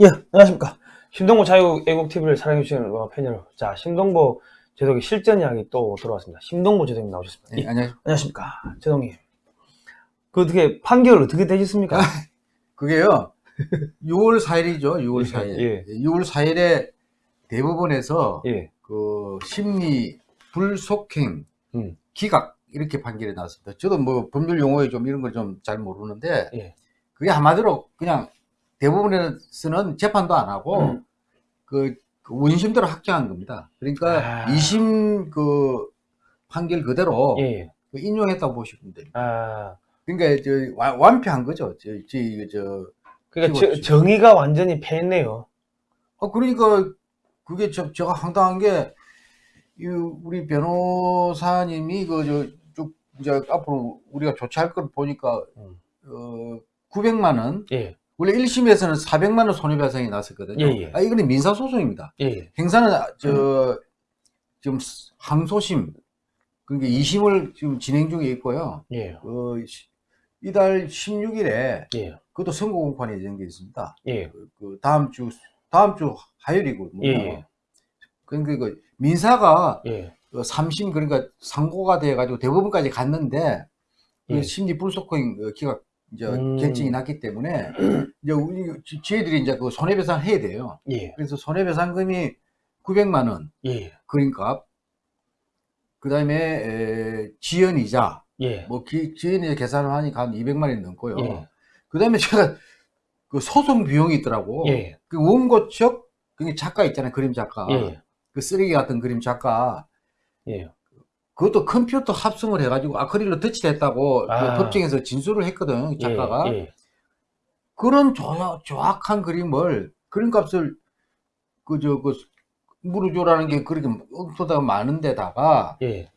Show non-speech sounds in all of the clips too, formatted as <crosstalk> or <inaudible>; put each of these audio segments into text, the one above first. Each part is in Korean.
예, 안녕하십니까. 심동보 자유애국TV를 사랑해주시는 팬 여러분. 자, 심동보 제독의 실전 이야기 또 들어왔습니다. 심동보 제독님 나오셨습니다. 네, 예, 안녕. 안녕하십니까. 제독님. 그 어떻게 판결 어떻게 되셨습니까? 그게요. 6월 4일이죠. 6월 예, 4일. 예. 6월 4일에 대법원에서 예, 그 심리 불속행 음, 기각 이렇게 판결이 나왔습니다. 저도 뭐 법률 용어에 좀 이런 걸 좀 잘 모르는데 예. 그게 한마디로 그냥 대법원에서는 재판도 안 하고 음. 그, 그 원심대로 확정한 겁니다. 그러니까 아. 2심 그 판결 그대로 예, 예. 그 인용했다고 보시면 됩니다. 아, 그러니까 저 완- 완패한 거죠. 저, 저, 저 그러니까. 저- 정의가 완전히 패했네요. 어, 그러니까 그게 저, 제가 황당한 게, 이 우리 변호사님이 그, 저, 쭉, 이제 앞으로 우리가 조치할 걸 보니까, 음. 어, 900만 원, 예, 원래 1심에서는 400만 원 손해배상이 났었거든요. 예, 예. 아, 이거는 민사소송입니다. 예, 예. 행사는, 아, 저, 지금 항소심, 그러니까 2심을 지금 진행 중에 있고요. 예, 어, 시- 이달 16일에 예, 그것도 선고 공판이 예정돼 있습니다. 예, 그, 그 다음 주 다음 주 화요일이거든요. 그러니까 그 민사가 예, 그 3심 그러니까 상고가 돼 가지고 대법원까지 갔는데 그 예. 심리 불속행 그 기각 이제 음. 결정이 났기 때문에 이제 우리 지- 저희들이 이제 그 손해배상 해야 돼요. 예, 그래서 손해배상금이 900만 원 예, 그러니까 그다음에 지연이자 예, 뭐 기, 지연이자 계산을 하니까 한 200만 원이 넘고요. 예. 그다음에 제가 그 소송 비용이 있더라고. 예, 그 원고 측, 그 작가 있잖아요. 그림 작가. 예, 그 쓰레기 같은 그림 작가. 예. 그것도 컴퓨터 합성을 해가지고 아크릴로 덧칠했다고 아. 그 법정에서 진술을 했거든. 작가가. 예, 그런 조, 정확한 그림을, 그림 값을 그, 저, 그, 물어줘라는 게 그렇게 엉터다가 많은데다가 예.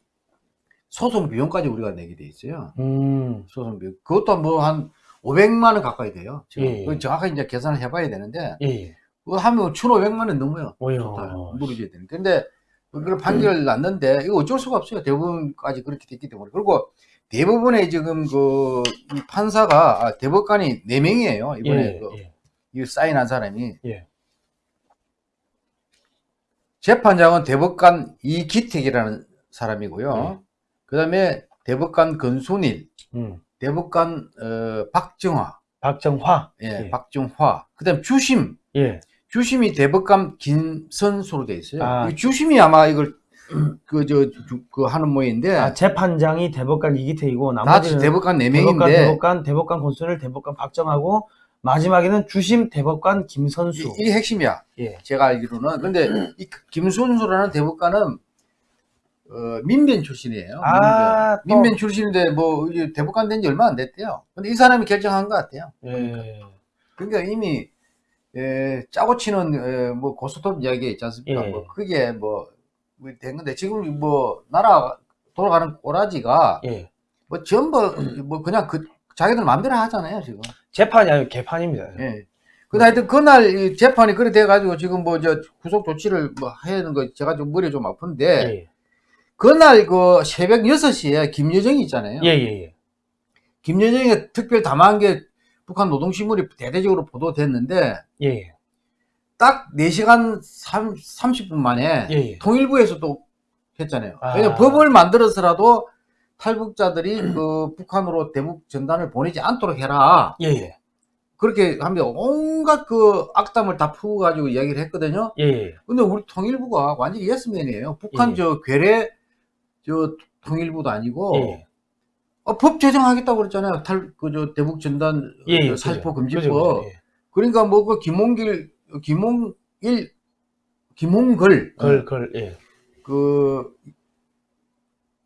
소송 비용까지 우리가 내게 돼 있어요. 음, 소송 비용. 그것도 뭐 한 500만 원 가까이 돼요. 지금. 예. 그 정확하게 이제 계산을 해봐야 되는데, 예, 예. 그거 하면 1,500만 원 넘어요. 토탈 물어줘야 되는. 근데 그런 판결을 났는데 이거 어쩔 수가 없어요. 대법원까지 그렇게 됐기 때문에. 그리고 대법원에 지금 그이 판사가 아, 대법관이 4명이에요. 이번에 예, 그 예, 이 사인한 사람이. 예. 재판장은 대법관 이기택이라는 사람이고요. 네. 그다음에 대법관 건순일, 음. 대법관 어, 박정화, 박정화. 예, 예. 박정화. 그 다음 주심, 예. 주심이 대법관 김선수로 돼 있어요. 아. 이 주심이 아마 이걸 <clears throat> 그저그 하는 모양인데 아, 재판장이 대법관 이기태이고 다 나머지는 대법관 네 대법관, 명인데 대법관, 대법관 권순일, 대법관 박정하고 마지막에는 주심 대법관 김선수. 이, 게 핵심이야. 예. 제가 알기로는 근데 이 김선수라는 대법관은 어, 민변 출신이에요. 아, 또- 민변. 민변 출신인데 뭐 대법관 된 지 얼마 안 됐대요. 근데 이 사람이 결정한 것 같아요. 예. 그러니까 이미 에, 짜고 치는 에, 뭐 고스톱 이야기 있지 않습니까? 예. 뭐 그게 뭐 된 건데 지금 뭐 나라 돌아가는 꼬라지가 예. 뭐 전부 뭐 그냥 그 자기들 마음대로 하잖아요 지금. 재판이 아니고 개판입니다. 예. 근데 하여튼 그날 이 재판이 그래 돼가지고 지금 뭐 저 구속 조치를 뭐 하는 거 제가 좀 머리 좀 아픈데 예. 그날 그 새벽 6시에 김여정이 있잖아요. 예, 예, 예. 김여정이 특별 담화한 게 북한 노동신문이 대대적으로 보도됐는데 예. 딱 4시간 3, 30분 만에 예, 예. 통일부에서 또 했잖아요. 아. 왜냐면 법을 만들어서라도 탈북자들이 그 북한으로 대북 전단을 보내지 않도록 해라. 예, 예. 그렇게 하면 온갖 그 악담을 다 풀어가지고 이야기를 했거든요. 예, 예. 근데 우리 통일부가 완전히 예스맨이에요. 북한 예. 저 괴뢰 저 통일부도 아니고 예. 어, 법 제정하겠다고 그랬잖아요. 탈 그저 대북 전단 예, 예. 저 살포. 금지법. 예. 그러니까 뭐 그 김홍길 김홍일 김홍글 걸, 걸, 예. 그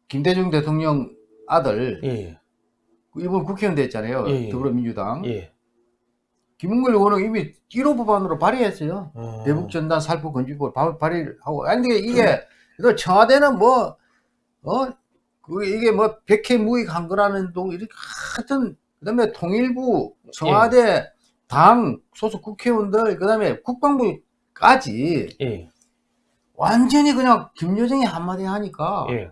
김대중 대통령 아들 예, 그 이번 국회의원 됐잖아요. 예, 예. 더불어민주당. 예. 김홍길 의원은 이미 1호 법안으로 발의했어요. 어. 대북 전단 살포 금지법 발- 발의를 하고 아니 근데 이게 또 청와대는 뭐 어? 그 이게 뭐 백해 무익한 거라는 동 이렇게 하여튼 그다음에 통일부 청와대 당 소속 국회의원들 그다음에 국방부까지 예, 완전히 그냥 김여정이 한마디 하니까 예.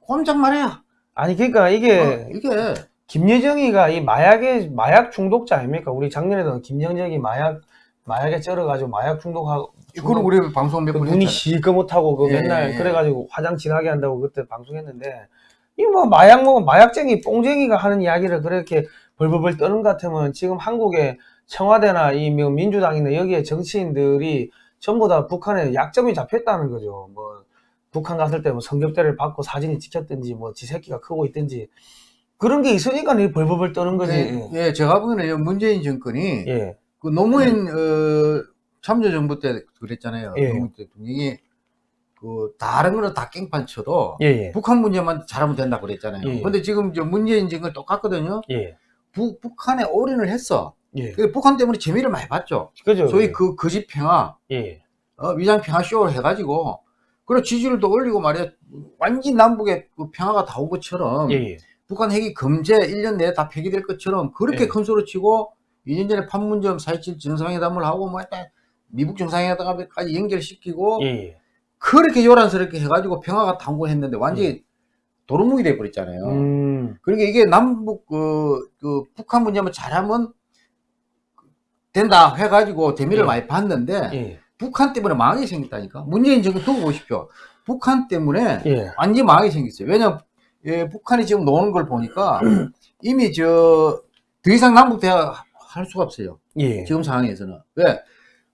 꼼짝 말해요. 아니, 그러니까 이게, 어, 이게 김여정이가 이 마약의, 마약 중독자 아닙니까? 우리 작년에도 김여정이 마약, 마약에 쩔어가지고 마약 중독하고 그걸 우리 방송 몇그번 눈이. 시커멓다고 그 예, 맨날 예. 그래가지고 화장 진하게 한다고 그때 방송했는데 이 뭐 마약 먹은 마약쟁이 뽕쟁이가 하는 이야기를 그렇게 벌벌벌 떠는 것 같으면 지금 한국의 청와대나 이뭐 민주당이나 여기에 정치인들이 전부 다 북한에 약점이 잡혔다는 거죠. 뭐 북한 갔을 때 뭐 성접대를 받고 사진이 찍혔든지 뭐 지 새끼가 크고 있든지 그런 게 있으니까 이 벌벌벌 떠는 거지. 예, 예, 제가 보기에는 문재인 정권이 예. 그 노무현 어, 참여정부 때 그랬잖아요. 예. 노무현 대통령이 그 다른 거는 다 깽판 쳐도 예. 예. 북한 문제만 잘하면 된다 고 그랬잖아요. 예. 근데 지금 저 문재인 정권 똑같거든요. 예. 북, 북한에 올인을 했어. 예. 그 북한 때문에 재미를 많이 봤죠. 그죠. 소위 그 거짓 평화, 예. 어, 위장 평화 쇼를 해가지고 그리고 지지율도 올리고 말이야 완전 남북의 그 평화가 다 온 것처럼 예. 예. 북한 핵이 금제 1년 내에 다 폐기될 것처럼 그렇게 예. 큰 소리 치고 2년 전에 판문점 4.27 정상회담을 하고 뭐 일단 미국 정상회담까지 연결시키고 예. 예. 그렇게 요란스럽게 해가지고 평화가 당고했는데 완전히 도루묵이 돼버렸잖아요. 음. 그러니까 이게 남북 그, 그 북한 문제만 잘하면 된다 해가지고 대미를 예. 많이 봤는데 예. 북한 때문에 망하게 생겼다니까. 문재인 정권 두고 보십시오. 북한 때문에 예. 완전히 망하게 생겼어요. 왜냐면 예, 북한이 지금 노는 걸 보니까 이미 저 더 이상 남북 대화 할 수가 없어요. 예. 지금 상황에서는 왜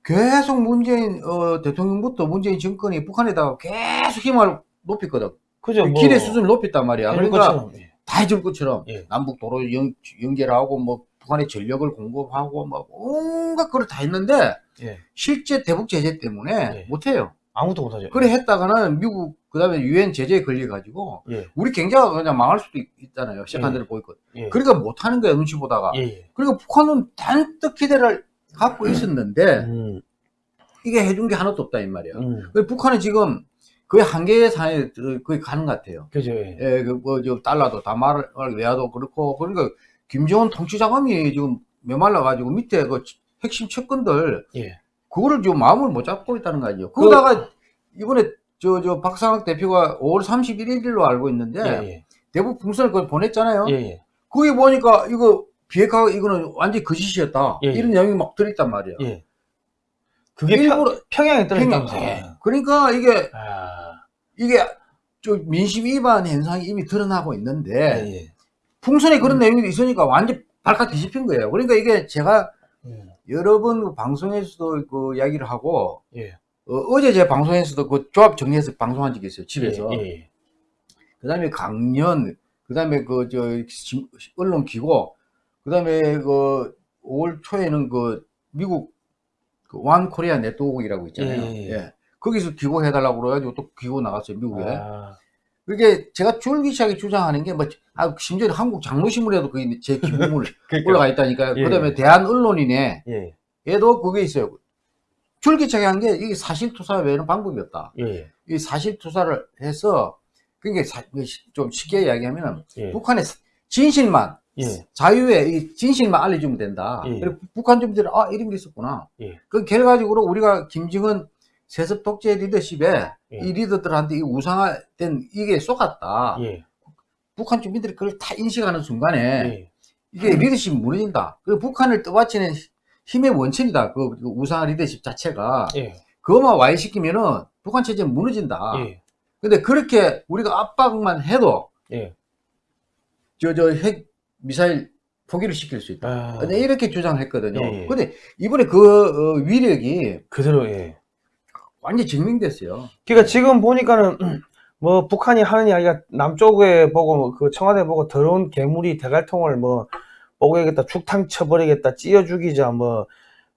계속 문재인 어, 대통령부터 문재인 정권이 북한에다가 계속 힘을 높였거든. 그죠. 뭐 기대 수준을 높였단 말이야. 그러니까 것처럼. 예. 다 해줄 것처럼 예. 남북 도로 연, 연결하고 뭐 북한의 전력을 공급하고 뭐 온갖 걸다 했는데 예. 실제 대북 제재 때문에 예. 못해요. 아무것도 못하죠. 그래 했다가는 미국 그다음에 유엔 제재에 걸려 가지고 예. 우리 경제가 그냥 망할 수도 있, 잖아요 세컨드를 보이거든. 예. 그러니까 못 하는 거야 눈치 보다가. 예. 예. 그러니까 북한은 단떡 기대를 갖고 있었는데 음. 이게 해준 게 하나도 없다 이 말이야. 음. 그 북한은 지금 거의 한계의 들- 거의 가는 것 같아요. 그죠. 예. 예, 그, 뭐, 저, 달러도 다 말, 외화도 그렇고, 그러니까, 김정은 통치 자금이 지금 메말라 가지고 밑에 그 핵심 측근들, 예. 그거를 지금 마음을 못 잡고 있다는 거죠. 그러다가, 이번에, 저, 저, 박상학 대표가 5월 31일로 알고 있는데, 예. 예. 대북 풍선을 그걸 보냈잖아요. 예. 예. 거기 보니까, 이거, 비핵화, 이거는 완전히 거짓이었다. 예, 예. 이런 내용이 막 들어있단 말이야. 예. 그게 평, 일부러, 평양에 평양, 떨어졌다면서요. 예. 그러니까 이게, 아. 이게, 저 민심 위반 현상이 이미 드러나고 있는데, 예. 예. 풍선에 그런 음. 내용이 있으니까 완전 발칵 뒤집힌 거예요. 그러니까 이게 제가 음. 여러 번그 방송에서도 그 이야기를 하고 예. 어, 제제 방송에서도 그 조합 정리해서 방송한 적이 있어요. 집에서. 예. 예. 그 다음에 강연, 그 다음에 그 저 언론 기고, 그 다음에 그 5월 초에는 그 미국 그완 코리아 네트워크라고 있잖아요. 예, 예, 예. 거기서 기고해달라고 그래가지고 또 기고 나갔어요 미국에. 아. 그게 제가 줄기차게 주장하는 게 뭐, 아, 심지어 한국 장로신문에도 그게 제 기부물 <laughs> 올라가 있다니까요. 예. 그 다음에 대한 언론인에 예. 얘도 그게 있어요. 줄기차게 한 게 이게 사실투사 외에는 방법이 없다. 예. 이 사실투사를 해서 그게 사- 좀 쉽게 이야기하면 예. 북한의 진실만 예. 자유의 이 진실만 알려주면 된다. 예. 그리고 북한 주민들이 아 이런 게 있었구나. 예. 그 결과적으로 우리가 김정은 세습 독재 리더십에 예. 이 리더들한테 이 우상화된 이게 쏟았다. 예. 북한 주민들이 그걸 다 인식하는 순간에 예. 이게 리더십이 무너진다. 그 북한을 떠받치는 힘의 원천이다. 그 우상화 리더십 자체가 예. 그것만 와해시키면은 북한 체제는 무너진다. 예. 근데 그렇게 우리가 압박만 해도 예. 저저 핵 미사일 포기를 시킬 수 있다. 아. 이렇게 주장했거든요. 예, 예. 근데 이번에 그 어, 위력이 그대로 예. 완전히 증명됐어요. 그러니까 지금 보니까는 <clears throat> 뭐 북한이 하는 이야기가 남쪽에 보고 그 청와대 보고 더러운 괴물이 대갈통을 뭐 뽀개겠다 죽탕 쳐버리겠다 찢어 죽이자 뭐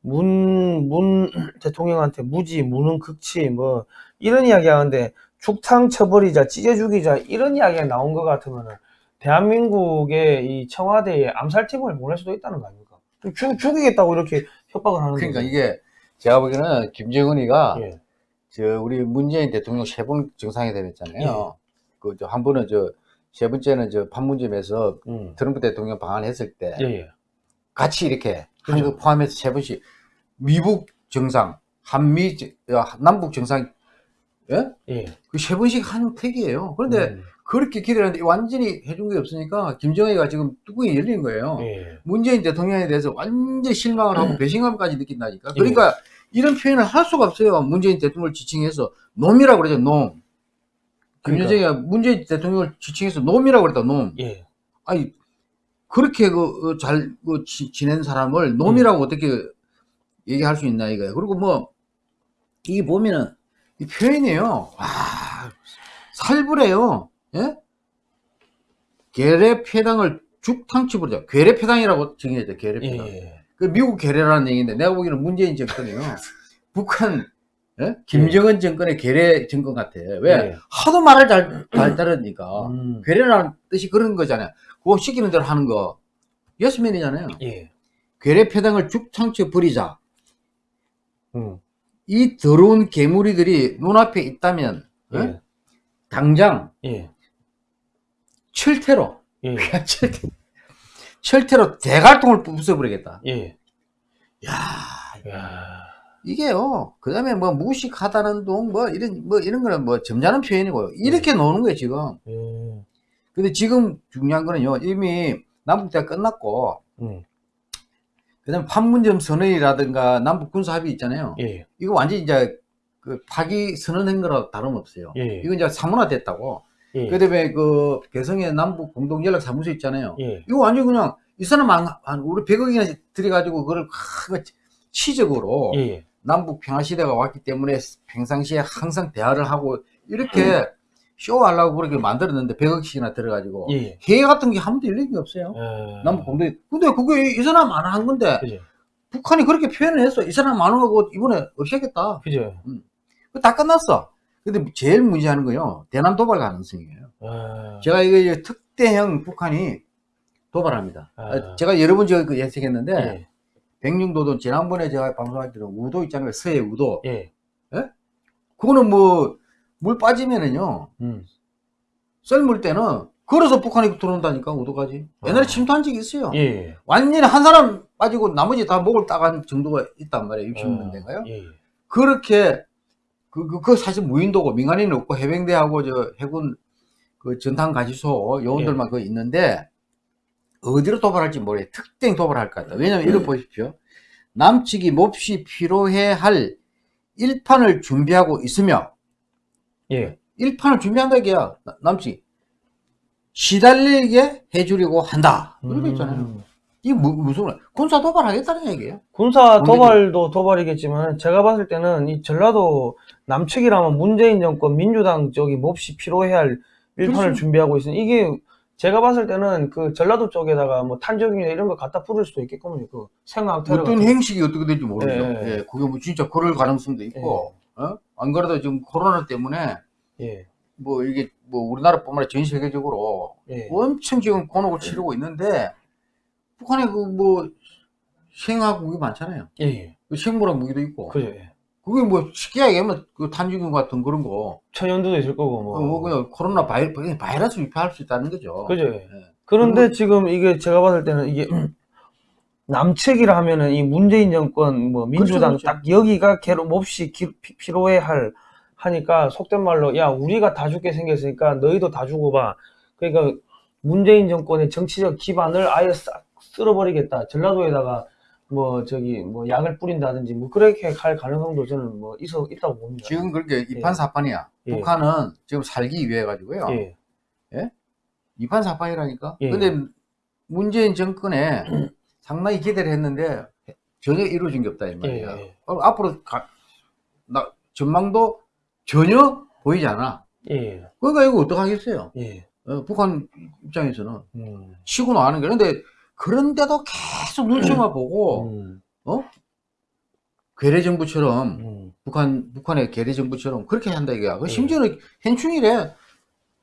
문 문 <clears throat> 대통령한테 무지 무능 극치 뭐 이런 이야기 하는데 죽탕 쳐버리자 찢어 죽이자 이런 이야기가 나온 것 같으면은 대한민국의 이 청와대에 암살팀을 보낼 수도 있다는 거 아닙니까? 좀 죽, 죽이겠다고 이렇게 협박을 하는 그러니까 거죠. 이게 제가 보기에는 김정은이가 예. 저 우리 문재인 대통령 세 번 정상회담 했잖아요. 예. 그저 한 번은 저 세 번째는 저 판문점에서 음. 트럼프 대통령 방한했을 때 예, 예. 같이 이렇게 그죠. 한국 포함해서 세 번씩 미북 정상, 한미 정- 어, 남북 정상 예? 예. 그 세 번씩 한 택이에요. 그런데 음. 그렇게 기대하는데 완전히 해준 게 없으니까 김정은이가 지금 뚜껑이 열린 거예요. 예. 문재인 대통령에 대해서 완전 실망을 하고 <clears throat> 배신감까지 느낀다니까. 예. 그러니까 이런 표현을 할 수가 없어요. 문재인 대통령을 지칭해서 놈이라고 그러죠. 놈. 그러니까. 김여정이가 문재인 대통령을 지칭해서 놈이라고 그랬다. 놈. 예. 아니 그렇게 그 잘 그 지낸 사람을 놈이라고 음. 어떻게 얘기할 수 있나 이거예요. 그리고 뭐 이게 보면은 이 표현이에요. 와 살벌해요. 예? 괴뢰패당을 죽탕치 부르자. 괴뢰패당이라고 정의했죠. 괴뢰패당. 예. 그 미국 괴뢰라는 얘기인데 내가 보기에는 문재인 정권이요. <laughs> 북한 예? 김정은 정권의 괴뢰 정권 같아. 왜? 예. 하도 말을 잘, 잘 따르니까. 음. 괴뢰라는 뜻이 그런 거잖아요. 그거 시키는 대로 하는 거. 예스맨이잖아요. 예. 괴뢰 패당을 죽창쳐 버리자. 음. 이 더러운 괴물이들이 눈앞에 있다면 어? 예. 당장 예. 철퇴로 예. <laughs> 철퇴, 철퇴로 대갈통을 부숴버리겠다. 예. 야 야. 이게요. 그 다음에 뭐 무식하다는 동, 뭐 이런, 뭐 이런 거는 뭐 점잖은 표현이고요. 이렇게 노는 거예요, 지금. 예. 근데 지금 중요한 거는요. 이미 남북대화 끝났고, 음. 그 다음에 판문점 선언이라든가 남북 군사 합의 있잖아요. 예. 이거 완전히 이제 그 파기 선언한 거랑 다름없어요. 예. 이거 이제 사문화 됐다고. 예. 그 다음에 그 개성의 남북 공동 연락 사무소 있잖아요. 예. 이거 완전 그냥 이 사람 한, 한 우리 100억이나 들여가지고 그걸 크- 치적으로 예. 남북 평화 시대가 왔기 때문에 평상시에 항상 대화를 하고 이렇게 쇼하려고 그렇게 만들었는데 100억씩이나 들어가지고 예. 회의 같은 게 한 번도 열린 게 없어요. 예. 남북 공동 근데 그게 이 사람 안 한 건데 그죠. 북한이 그렇게 표현을 했어. 이 사람 안 하고 이번에 없애겠다. 그죠. 그거 다 끝났어. 근데 제일 문제하는 거요. 대남 도발 가능성이에요. 아. 제가 이거 특대형 북한이 도발합니다. 아. 어, 제가 여러 번 제가 그 예측했는데 예. 백령도도 지난번에 제가 방송할 때는 우도 있잖아요. 서해 우도. 예. 그거는 뭐 물 빠지면은요. 음. 썰물 때는 걸어서 북한이 들어온다니까 우도까지. 옛날에 아. 침투한 적이 있어요. 예. 완전히 한 사람 빠지고 나머지 다 목을 따간 정도가 있단 말이에요. 60년대인가요? 예. 그렇게 그, 그, 그 사실 무인도고 민간인은 없고 해병대하고 저 해군 그 전탄 가지소 요원들만 그 있는데 어디로 도발할지 모르겠어요. 특정 도발할 것 같다. 왜냐면 이거 보십시오. 남측이 몹시 필요해 할 일판을 준비하고 있으며 예. 일판을 준비한다 이게야 나- 남측이 시달리게 해주려고 한다. 이렇게 있잖아요. 음. 이게 무, 무슨 말- 군사 도발하겠다는 얘기예요. 군사. 도발도 도발이겠지만 제가 봤을 때는 이 전라도 남측이라면 문재인 정권 민주당 쪽이 몹시 필요해 할 일판을 그렇죠. 준비하고 있으니 이게 제가 봤을 때는 그 전라도 쪽에다가 뭐 탄저균이나 이런 거 갖다 뿌릴 수도 있겠군요. 그 생황 테러 어떤 행식이 어떻게 될지 모르죠. 예, 예. 예, 그게 뭐 진짜 그럴 가능성도 있고, 어? 안 그래도 지금 코로나 때문에 예. 뭐 이게 뭐 우리나라뿐만 아니라 전 세계적으로 예. 엄청 지금 곤혹을 치르고 있는데 북한에 그 뭐 생화학 무기 많잖아요. 예. 예. 그 생물학 무기도 있고. 그죠. 예. 그게 뭐 쉽게 얘기하면 그 탄저균 같은 그런 거, 천연두도 있을 거고 뭐. 어, 뭐 그냥 코로나 바이, 바이러스 유포할 수 있다는 거죠. 그죠. 예. 예. 그런데 지금 이게 제가 봤을 때는 이게 <clears throat> 남측이라 하면은 이 문재인 정권 뭐 민주당 그렇죠, 그렇죠. 딱 여기가 괴로 몹시 기- 피- 필요해 할 하니까 속된 말로 야 우리가 다 죽게 생겼으니까 너희도 다 죽어봐. 그러니까 문재인 정권의 정치적 기반을 아예 싹 쓸어버리겠다. 전라도에다가 뭐 저기 뭐 약을 뿌린다든지 뭐 그렇게 할 가능성도 저는 뭐 있어 있다고 봅니다. 지금 그렇게 이판사판이야. 예. 북한은 지금 살기 위해 가지고요. 예. 이판사판이라니까. 예. 근데 문재인 정권에 <clears throat> 상당히 기대를 했는데 전혀 이루어진 게 없다 이 예. 말이야. 예. 어, 앞으로 가, 나, 전망도 전혀 보이지 않아. 예. 그러니까 이거 어떡하겠어요. 예. 어, 북한 입장에서는 음. 치고 나가는 게. 근데 그런데도 계속 눈치만 보고 음. 괴뢰 정부처럼 음. 북한 북한의 괴뢰 정부처럼 그렇게 한다 이거야. 그 예. 심지어는 현충일에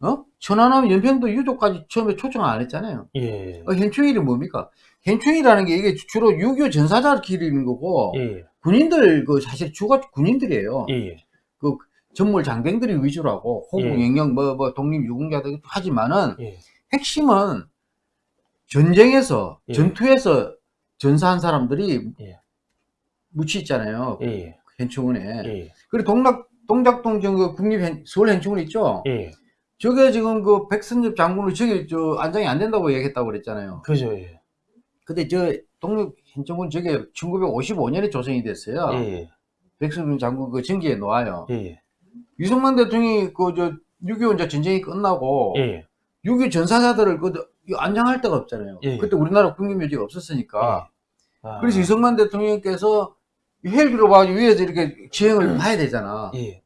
어 천안함 연평도 유족까지 처음에 초청 안 했잖아요. 예. 어, 현충일이 뭡니까? 현충일이라는 게 이게 주로 6.25 전사자를 기리는 거고 예. 군인들 그 사실 주가 군인들이에요. 예. 그 전몰 장병들이 위주로 하고 호국 예. 영령 뭐, 뭐 독립 유공자들 하지만은 예. 핵심은 전쟁에서 예. 전투에서 전사한 사람들이 예. 묻히 있잖아요. 예. 현충원에. 예. 그리고 동락 동작동 정그 국립 현- 서울 현충원 있죠. 예. 저게 지금 그 백선엽 장군을 저기 저 안장이 안 된다고 얘기했다고 그랬잖아요. 그죠, 예. 근데 저 독립 행정군 저게 1955년에 조성이 됐어요. 예, 백선엽 장군 그 전기에 놓아요. 예, 예. 유승만 대통령이 그 저 6.25 이제 전쟁이 끝나고 예, 6.25 전사자들을 그 안장할 데가 없잖아요. 예. 그때 우리나라 국립묘지가 없었으니까. 아, 그래서 이승만 대통령께서 헬기로 봐가지고 위에서 이렇게 지형을 봐야 되잖아. 예,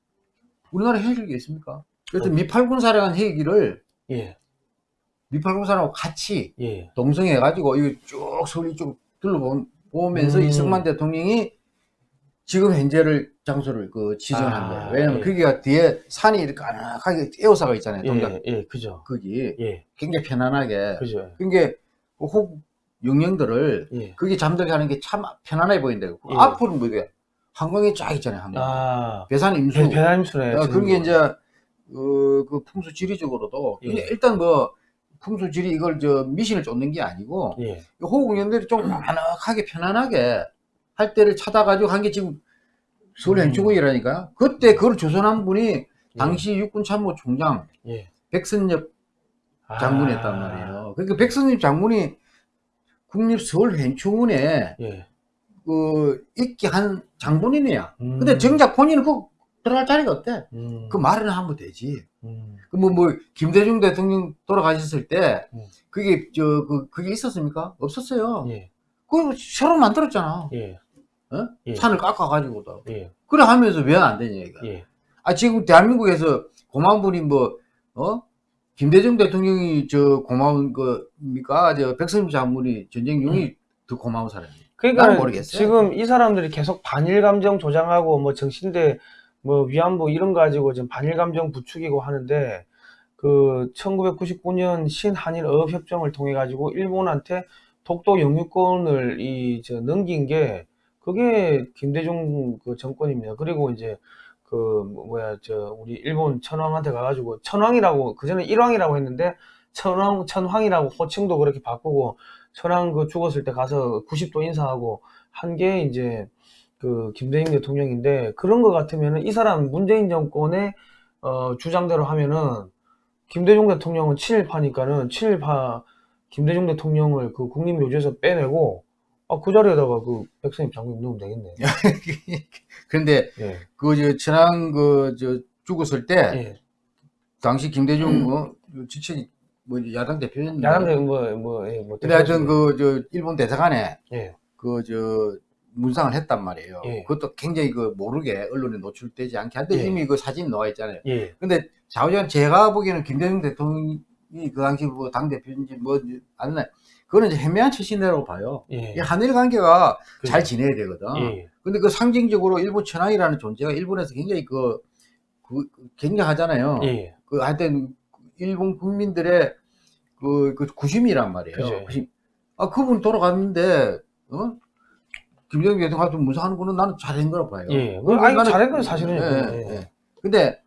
우리나라 헬기가 있습니까? 그래서 어. 미팔군 사령한 헬기를 예, 미팔군 사령하고 같이 예, 동성해가지고 이거 쭉 서울 이쪽 둘러보면서 음. 이승만 대통령이 지금 현재를 장소를 그 지정한 아, 거예요. 왜냐면 예. 거기가 뒤에 산이 이렇게 아늑하게 에어사가 있잖아요. 동작 예, 예, 그죠. 거기 예, 굉장히 편안하게. 그죠. 그러니까 혹 영령들을 예. 거기 잠들게 하는 게 참 편안해 보인대요. 예. 앞으로 뭐 이게 한강이 쫙 있잖아요. 한강. 아, 배산 임수. 배, 배남수네. 어, 그런 게 이제 어, 그 풍수 지리적으로도 예. 근데 일단 뭐 풍수 지리 이걸 저 미신을 쫓는 게 아니고 예, 호국영들이 좀 아늑하게 편안하게 할 때를 찾아가지고 한 게 지금 서울 음. 행정국이라니까요. 그때 그걸 조선한 분이 당시 육군 참모 총장 예. 백선엽 아, 장군이었단 말이에요. 그러니까 백선엽 장군이 국립 서울 행충원에 예. 그 있게 한 장본인이야. 음. 근데 정작 본인은 그 들어갈 자리가 없대. 음, 그 말은 하면 되지. 음, 그뭐 뭐 김대중 대통령 돌아가셨을 때 음. 그게 저 그 그게 있었습니까? 없었어요. 예, 그거 새로 만들었잖아. 예, 어? 예. 산을 깎아가지고도. 예, 그래 하면서 왜 안 되냐 이거. 예, 아 지금 대한민국에서 고마운 분이 뭐 어? 김대중 대통령이 저 고마운 겁니까? 저 백선엽 장군이 전쟁용이 더 고마운 사람이에요. 그러니까 난 모르겠어요. 지금 이 사람들이 계속 반일 감정 조장하고 뭐 정신대 뭐 위안부 이런 거 가지고 지금 반일 감정 부추기고 하는데 그 1999년 신한일 어업 협정을 통해 가지고 일본한테 독도 영유권을 이 저 넘긴 게 그게 김대중 그 정권입니다. 그리고 이제 그 뭐야 저 우리 일본 천황한테 가가지고 천황이라고 그 전에 일왕이라고 했는데 천황 천황이라고 호칭도 그렇게 바꾸고 천황 그 죽었을 때 가서 90도 인사하고 한 게 이제 그 김대중 대통령인데 그런 거 같으면은 이 사람 문재인 정권의 어 주장대로 하면은 김대중 대통령은 친일파니까는 친일파 김대중 대통령을 그 국립묘지에서 빼내고 아, 그 자리에다가 그 백선엽 장군 넣으면 되겠네. <laughs> 그런데 예. 그저 천황 그저 죽었을 때 예. 당시 김대중 뭐 직책 뭐 야당 대표였는데 야당대 뭐뭐 예, 뭐 근데 하여튼 그저 일본 대사관에 예. 그저 문상을 했단 말이에요. 예. 그것도 굉장히 그 모르게 언론에 노출되지 않게 한데 예. 이미 그 사진 나와 있잖아요. 예. 근데 좌우전 제가 보기에는 김대중 대통령이 그 당시 뭐 당 대표인지 뭐 아는 그거는 이제 헤매한 처신이라고 봐요. 예. 이 한일 관계가 그죠. 잘 지내야 되거든. 예. 근데 그 상징적으로 일본 천황이라는 존재가 일본에서 굉장히 그, 그 굉장하잖아요. 예. 그 하여튼 일본 국민들의 그, 그 구심이란 말이에요. 그죠. 구심. 아 그분 돌아갔는데 어? 김정일 대통령 같은 문상하는 거는 나는 잘한 거라 봐요. 예. 그리고 아니, 나는- 잘한 건 사실은. 예, 예. 예. 근데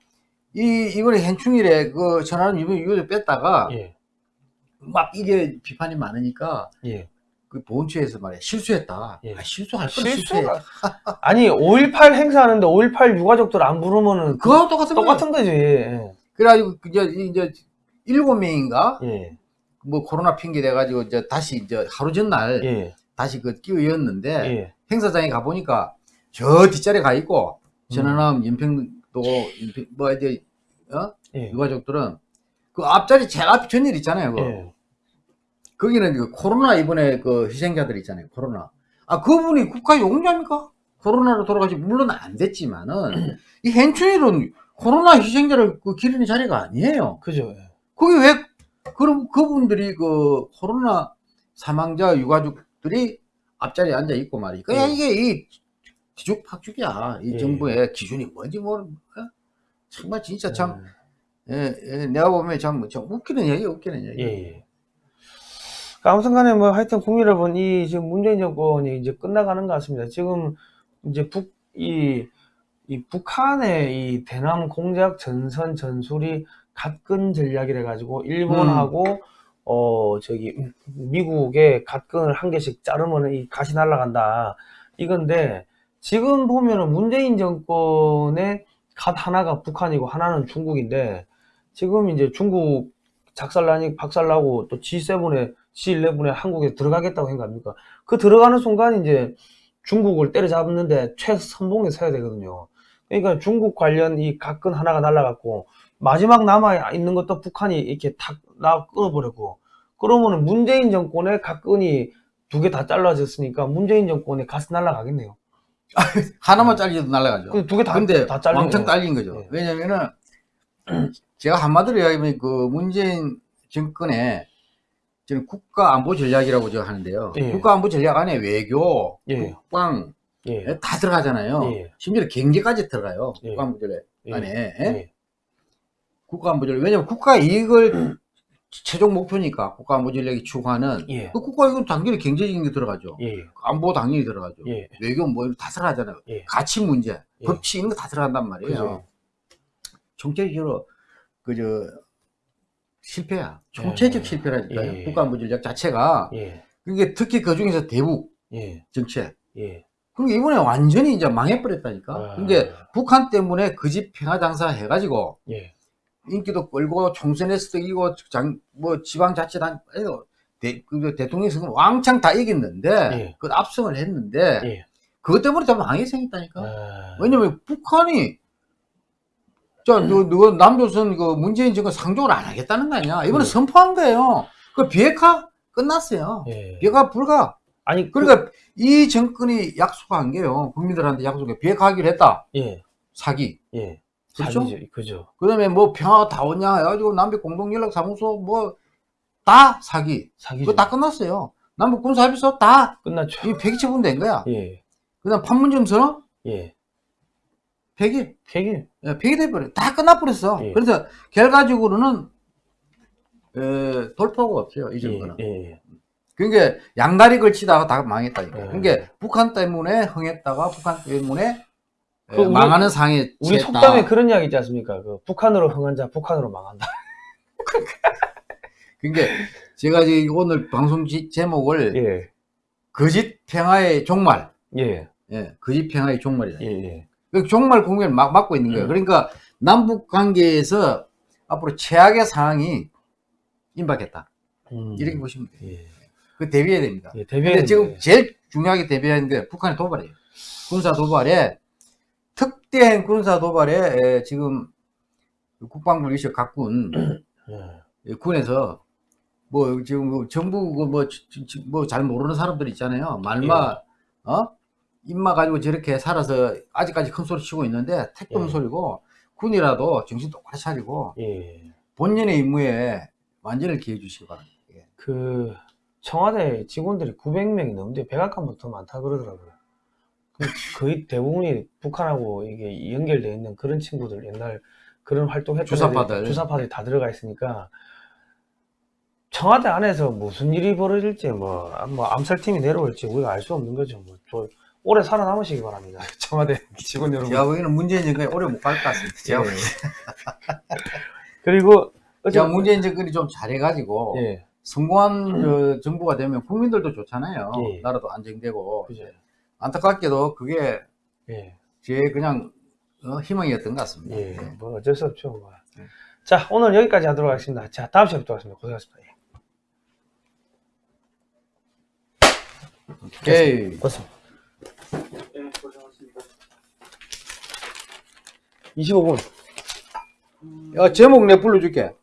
이 이번에 hen충일에 그 전화는 이번 이걸 뺐다가 예. 막 이게 비판이 많으니까 예. 그 보훈처에서 말이야 실수했다. 예. 아, 실수할 건 실수해. <laughs> 아니 5.18 행사하는데 5.18 유가족들 안 부르면은 그거 똑같은. 똑같은 거지. 예. 그래가지고 이제 이제 일곱 명인가 예. 뭐 코로나 핑계 대가지고 이제 다시 이제 하루 전날 예. 다시 그 끼어였는데 예. 행사장에 가 보니까 저 뒷자리에 가 있고 음. 전화남 연평도 연평, 뭐 이제 어 예. 유가족들은 그 앞자리 제일 앞 전일 있잖아요. 그 예. 거기는 그 코로나 이번에 그 희생자들 있잖아요. 코로나. 아 그분이 국가 용자입니까? 코로나로 돌아가시 물론 안 됐지만은 <clears throat> 이 hen충일은 코로나 희생자를 그 기리는 자리가 아니에요. 그죠. 예. 거기 왜 그럼 그분들이 그 코로나 사망자 유가족들이 앞자리에 앉아 있고 말이야. 그냥 예. 이게 이 뒤죽박죽이야. 이 예. 정부의 기준이 뭔지 모르. 어? 정말 진짜 참 예. 예, 예, 내가 보면 참, 참 웃기는 얘기, 웃기는 얘기. 예, 예. 그러니까 아무튼 간에 뭐 하여튼 국민 여러분, 이 지금 문재인 정권이 이제 끝나가는 것 같습니다. 지금 이제 북, 이, 이 북한의 이 대남 공작 전선 전술이 갓근 전략이라 가지고 일본하고 어 저기 미국의 갓근을 한 개씩 자르면 이 갓이 날아간다 이건데 지금 보면은 문재인 정권의 갓 하나가 북한이고 하나는 중국인데 지금 이제 중국 작살나니 박살나고 또 G7에 G11에 한국에 들어가겠다고 아닙니까? 그 들어가는 순간 이제 중국을 때려잡는데 최선봉에 서야 되거든요. 그러니까 중국 관련 이 각근 하나가 날라갔고 마지막 남아 있는 것도 북한이 이렇게 탁나 끊어버렸고 그러면은 문재인 정권의 각근이 두 개 다 잘라졌으니까 문재인 정권에 가스 날라가겠네요. <laughs> 하나만 잘려도 날아가죠. 그두개다 근데 다 잘리네. 왕창 딸린 거죠. 네. 왜냐면은 <clears throat> 제가 한마디로 이야기하면 그 문재인 정권의 지금 국가 안보 전략이라고 저 하는데요. 예. 국가 안보 전략 안에 외교, 예. 국방 예. 다 들어가잖아요. 예. 심지어 경제까지 들어가요. 예. 국가 안보 전략 예. 안에 예. 국가 안보 전략. 왜냐면 국가 이익을 <clears throat> <clears throat> 최종 목표니까 국가 전략이 추구하는 예. 그 국가 이익은 당연히 경제적인 게 들어가죠. 예. 안보 당연히 들어가죠. 예. 외교 뭐다 들어가잖아요. 예. 가치 문제, 예. 법치 이런 거 다 들어간단 말이에요. 그죠. 총체적으로 그저 실패야. 총체적 예. 실패라니까요. 예. 국가안보 전략 자체가 예. 그게 특히 그 중에서 대북 예. 정책. 예. 그리고 이번에 완전히 이제 망해버렸다니까. 아. 근데 북한 때문에 그 집 평화 장사 해가지고 예. 인기도 끌고 총선에서도 이기고 장, 뭐 지방자치단 에도 대, 그 대통령 선거 왕창 다 이겼는데 예. 그 압승을 했는데 예. 그것 때문에 다 망해 생겼다니까. 아. 왜냐면 북한이 자, 너, 너 남조선 그 문재인 정권 상종을 안 하겠다는 거 아니야? 이번에 네. 선포한 거예요. 그 비핵화 끝났어요. 예. 비핵화 불가. 아니 그러니까 이 정권이 약속한 게요. 국민들한테 약속해. 비핵화하기로 했다. 예. 사기. 예. 그렇죠? 사기죠. 그죠. 그 다음에 뭐 평화가 다 오냐 해가지고 남북 공동연락사무소 뭐 다 사기. 사기죠. 그거 다 끝났어요. 남북 군사합의서 다 끝났죠. 이 폐기 처분된 거야. 예. 그 다음 판문점 선언 예. 폐기. 폐기. 예, 폐기돼버려. 다 끝나버렸어. 예. 그래서 결과적으로는 에, 돌파가 없어요. 이 예. 정도는. 예. 그러니까 양다리 걸치다가 다 망했다니까. 예. 그러니까 북한 때문에 흥했다가 북한 때문에 에, 그 우리- 망하는 상에 우리 취했다. 속담에 그런 이야기 있지 않습니까? 그 북한으로 흥한 자 북한으로 망한다. <laughs> 그러니까 제가 지금 오늘 방송 지- 제목을 예. 거짓 평화의 종말. 예. 예, 거짓 평화의 종말이다. 예. 예. 그 종말 국면을 막 맞고 있는 거예요. 음. 그러니까 남북 관계에서 앞으로 최악의 상황이 임박했다. 음. 이렇게 보시면 돼요. 예. 그 대비해야 됩니다. 예. 근데 대비해 지금 제일 중요하게 대비하는 게 북한의 도발이에요. 군사 도발에 특대행 군사 도발에 에, 지금 국방부 리셔 각군 <clears throat> 예. 에, 군에서 뭐 지금 뭐 정부 뭐뭐 잘 모르는 사람들 있잖아요. 말마 예. 어 입마 가지고 저렇게 살아서 아직까지 큰 소리 치고 있는데 택도 예. 소리고 군이라도 정신 똑바로 차리고 예. 본연의 임무에 완전히 기해 주시기 바랍니다. 예. 그 청와대 직원들이 900명이 넘는데 백악관보다 더 많다 그러더라고요. 그 거의 대부분이 북한하고 이게 연결되어 있는 그런 친구들 옛날 그런 활동했던 주사파들. 주사파들이 다 들어가 있으니까 청와대 안에서 무슨 일이 벌어질지 뭐, 뭐 암살팀이 내려올지 우리가 알 수 없는 거죠. 뭐, 저 오래 살아남으시기 바랍니다. <laughs> 청와대 직원 여러분. 제가 보기에는 문재인 정권이 오래 못 갈 것 같습니다. 제가 예. 그리고 어제 제가 문재인 정권이 좀 잘해가지고 예, 성공한 저 정부가 되면 국민들도 좋잖아요. 예. 나라도 안정되고 그죠. 안타깝게도 그게 예. 제 그냥 어, 희망이었던 것 같습니다. 예, 예. 뭐 어쩔 수 없죠. 뭐. 네. 자, 오늘 여기까지 하도록 하겠습니다. 자, 다음 시간에 뵙도록 하겠습니다. 고생하셨습니다. 예. 오케이. 고맙습니다. 25분. 야, 제목 내 불러줄게.